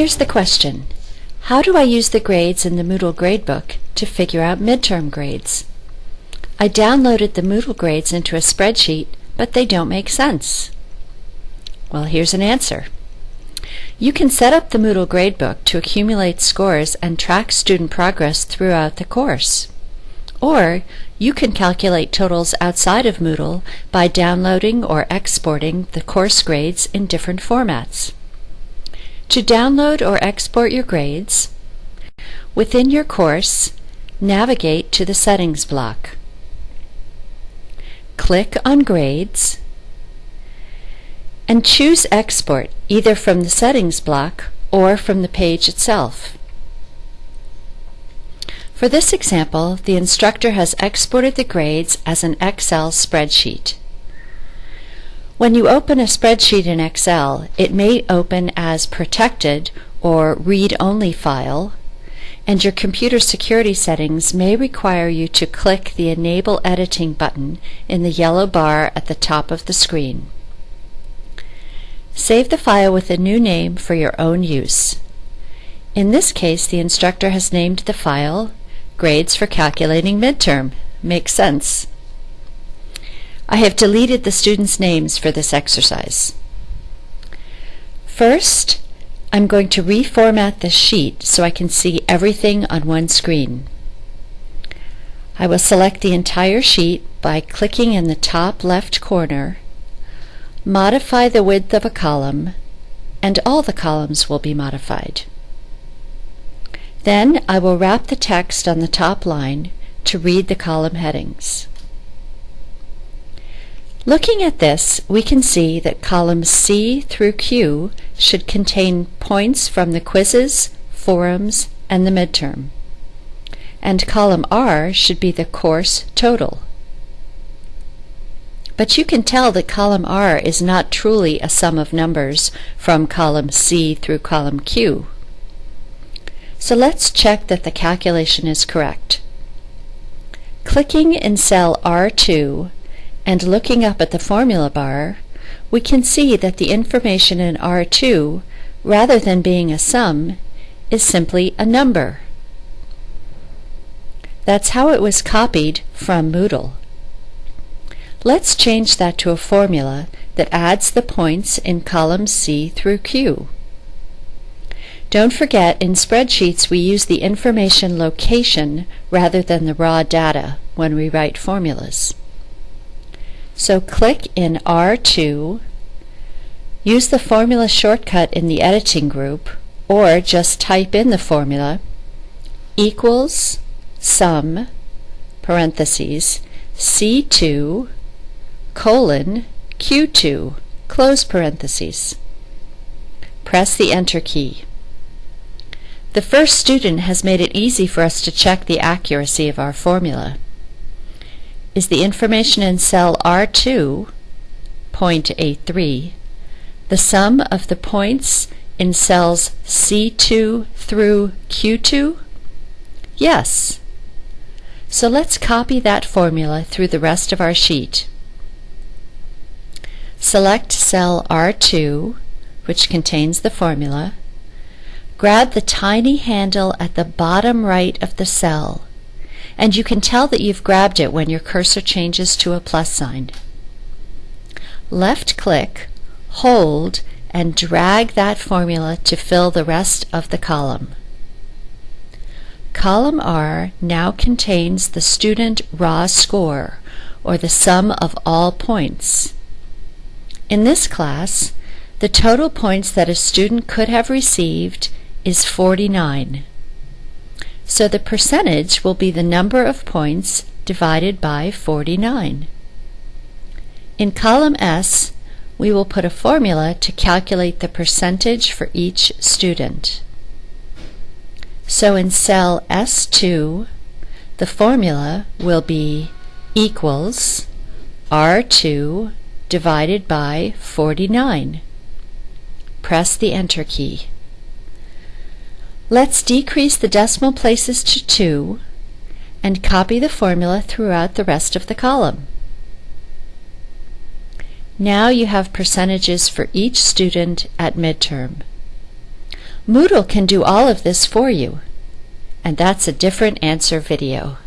Here's the question. How do I use the grades in the Moodle Gradebook to figure out midterm grades? I downloaded the Moodle grades into a spreadsheet, but they don't make sense. Well, here's an answer. You can set up the Moodle Gradebook to accumulate scores and track student progress throughout the course. Or you can calculate totals outside of Moodle by downloading or exporting the course grades in different formats. To download or export your grades, within your course, navigate to the Settings block. Click on Grades and choose Export either from the Settings block or from the page itself. For this example, the instructor has exported the grades as an Excel spreadsheet. When you open a spreadsheet in Excel, it may open as protected or read-only file, and your computer security settings may require you to click the Enable Editing button in the yellow bar at the top of the screen. Save the file with a new name for your own use. In this case, the instructor has named the file Grades for Calculating Midterm. Makes sense. I have deleted the students' names for this exercise. First, I'm going to reformat the sheet so I can see everything on one screen. I will select the entire sheet by clicking in the top left corner, modify the width of a column, and all the columns will be modified. Then I will wrap the text on the top line to read the column headings. Looking at this, we can see that columns C through Q should contain points from the quizzes, forums, and the midterm. And column R should be the course total. But you can tell that column R is not truly a sum of numbers from column C through column Q. So let's check that the calculation is correct. Clicking in cell R2 and looking up at the formula bar, we can see that the information in R2, rather than being a sum, is simply a number. That's how it was copied from Moodle. Let's change that to a formula that adds the points in columns C through Q. Don't forget, in spreadsheets we use the information location rather than the raw data when we write formulas. So click in R2, use the formula shortcut in the editing group, or just type in the formula equals sum parentheses C2 colon Q2 close parentheses. Press the Enter key. The first student has made it easy for us to check the accuracy of our formula is the information in cell R2, point A3, the sum of the points in cells C2 through Q2? Yes. So let's copy that formula through the rest of our sheet. Select cell R2, which contains the formula. Grab the tiny handle at the bottom right of the cell and you can tell that you've grabbed it when your cursor changes to a plus sign. Left click, hold, and drag that formula to fill the rest of the column. Column R now contains the student raw score, or the sum of all points. In this class, the total points that a student could have received is 49. So the percentage will be the number of points divided by 49. In column S, we will put a formula to calculate the percentage for each student. So in cell S2, the formula will be equals R2 divided by 49. Press the Enter key. Let's decrease the decimal places to 2 and copy the formula throughout the rest of the column. Now you have percentages for each student at midterm. Moodle can do all of this for you. And that's a different answer video.